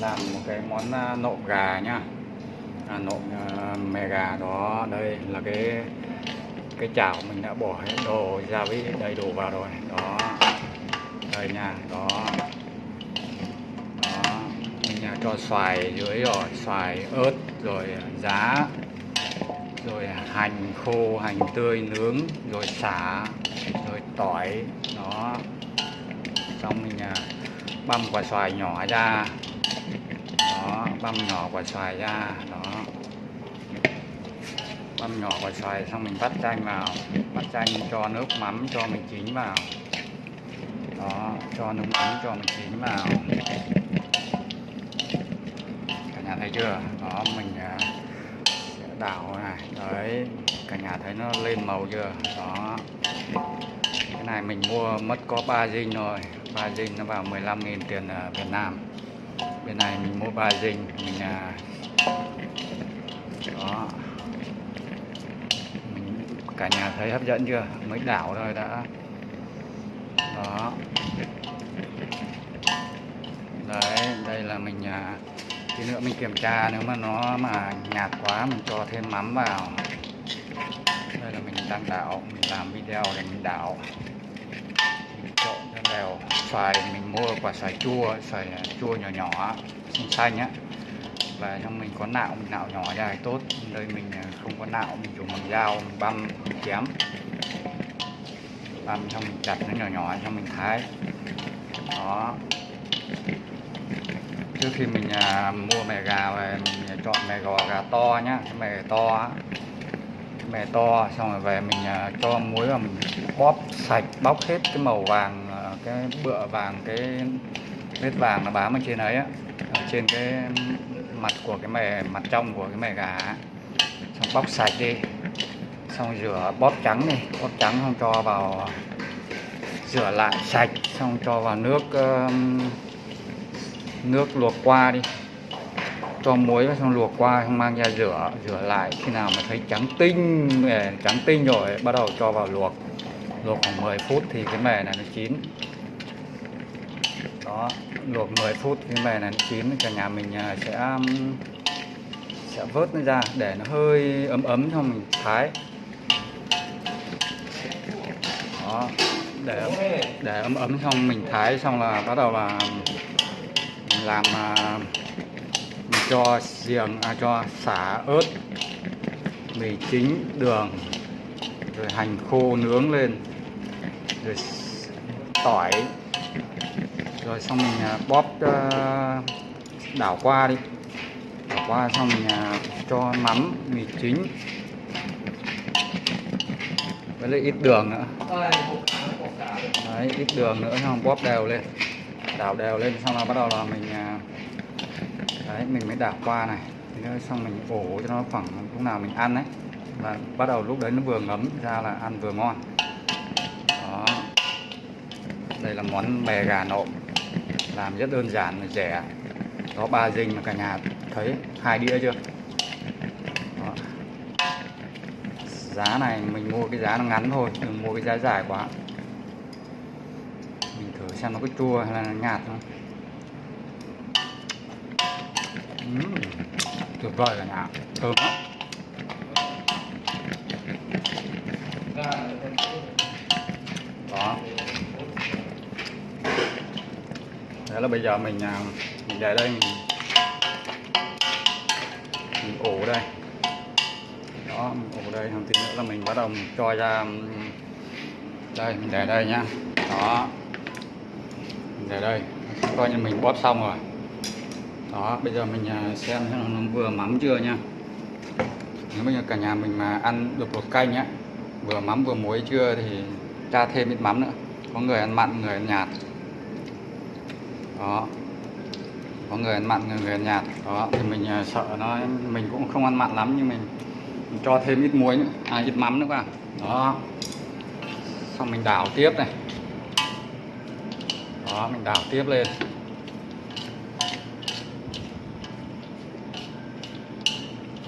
làm một cái món à, nộm gà nhá. À, nộm à, mè gà đó. Đây là cái cái chảo mình đã bỏ hết đồ gia vị đầy đủ vào rồi. Đó. Đây nha đó. Đó. Mình cho xoài dưới rồi xoài ớt rồi giá rồi hành khô hành tươi nướng rồi xả rồi tỏi. Đó. Xong mình băm quả xoài nhỏ ra băm nhỏ quả xoài ra, đó. Băm nhỏ quả xoài xong mình vắt chanh vào, vắt chanh cho nước mắm cho mình chín vào. Đó, cho nước mắm cho mình chín vào. Cả nhà thấy chưa? Đó, mình à, sẽ đảo này, đấy. Cả nhà thấy nó lên màu chưa? Đó. Cái này mình mua mất có 3 dinh rồi. 3 dinh nó vào 15.000 tiền à, Việt Nam bên này mình mua ba dinh mình à, đó. Mình cả nhà thấy hấp dẫn chưa? Mới đảo thôi đã. Đó. Đấy đây là mình à, tí nữa mình kiểm tra nếu mà nó mà nhạt quá mình cho thêm mắm vào. Đây là mình đang đảo mình làm video để mình đảo xoài mình mua quả xoài chua xoài à, chua nhỏ nhỏ xanh xanh á. Và trong mình có nạo mình nạo nhỏ ra thì tốt. Đây mình à, không có nạo mình dùng bằng dao mình băm mình chém. Băm xong mình chặt nó nhỏ nhỏ xong mình thái. Đó. Trước khi mình à, mua mè gà về mình à, chọn mè gò gà to nhá cái mè to á. Mè to xong rồi về mình à, cho muối vào mình bóp sạch bóc hết cái màu vàng cái bựa vàng, cái vết vàng nó bám ở trên ấy á, ở trên cái mặt của cái mề mặt trong của cái mề gà á. xong bóc sạch đi, xong rửa bóp trắng đi, bóp trắng xong cho vào, rửa lại sạch, xong cho vào nước nước luộc qua đi. Cho muối vào xong luộc qua, xong mang ra rửa rửa lại. Khi nào mà thấy trắng tinh trắng tinh rồi, bắt đầu cho vào luộc luộc khoảng 10 phút thì cái mè này nó chín. Đó luộc 10 phút cái mè này nó chín cả nhà mình à, sẽ sẽ vớt nó ra để nó hơi ấm ấm xong mình thái. Đó để để ấm ấm xong mình thái xong là bắt đầu là mình làm à, mình cho giềng à, cho xả ớt mì chính đường rồi hành khô nướng lên rồi, tỏi. Rồi xong mình à, bóp ờ, đảo qua đi. Đảo qua xong mình à, cho mắm, mì chính. Với lại ít đường nữa. Đấy, ít đường nữa, xong bóp đều lên. Đảo đều lên, xong là bắt đầu là mình à, đấy, mình mới đảo qua này. Nữa xong mình ổ cho nó khoảng lúc nào mình ăn đấy và bắt đầu lúc đấy nó vừa ngấm ra là ăn vừa ngon đây là món mè gà nộm làm rất đơn giản và rẻ. Có ba dinh mà cả nhà thấy. Hai đĩa chưa? Đó. giá này mình mua cái giá nó ngắn thôi đừng mua cái giá dài quá. Mình thử xem nó có chua hay là nó nhạt không? Uhm, tuyệt vời cả nhà. Thơm lắm. Đó là bây giờ mình à, mình để đây, mình mình ủ đây. Đó, mình ủ đây không tí nữa là mình bắt đầu mình cho ra đây, mình để đây nhá. Đó. Mình để đây. Coi như mình bóp xong rồi. Đó, bây giờ mình à, xem xem nó vừa mắm chưa nha nếu bây giờ cả nhà mình mà ăn được một canh á vừa mắm vừa muối chưa thì cha thêm ít mắm nữa. Có người ăn mặn, người ăn nhạt đó có người ăn mặn người, người ăn nhạt. Đó thì mình à, sợ nó mình cũng không ăn mặn lắm nhưng mình, mình cho thêm ít muối nữa. À ít mắm nữa vào đó. Xong mình đảo tiếp này. Đó mình đảo tiếp lên.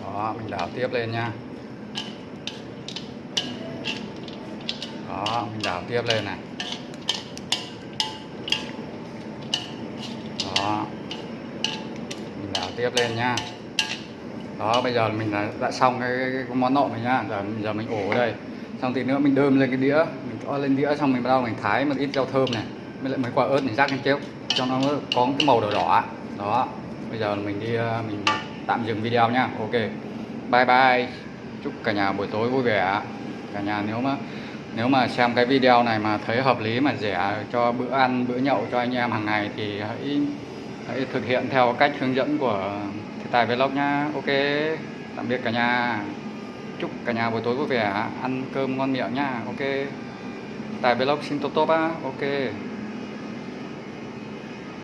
Đó mình đảo tiếp lên nha. Đó mình đảo tiếp lên này. Đó. Tiếp lên nha đó bây giờ mình đã, đã xong cái, cái, cái món nộm này nhá. Giờ giờ mình ổ ở đây. Xong thì nữa mình đơm lên cái đĩa. Mình cho lên đĩa xong mình bắt đầu mình thái một ít rau thơm này. Mới lại mấy quả ớt mình rắc lên kéo cho nó có cái màu đỏ đỏ. Đó. Bây giờ mình đi ờ, mình tạm dừng video nhá. Ok. Bye bye. Chúc cả nhà buổi tối vui vẻ. Cả nhà nếu mà nếu mà xem cái video này mà thấy hợp lý mà rẻ cho bữa ăn bữa nhậu cho anh em hàng ngày thì hãy hãy thực hiện theo cách hướng dẫn của Thị Tài Vlog nhá. Ok, tạm biệt cả nhà. Chúc cả nhà buổi tối vui vẻ, ăn cơm ngon miệng nhá. Ok Tài Vlog xin tốt tốt á. Ok.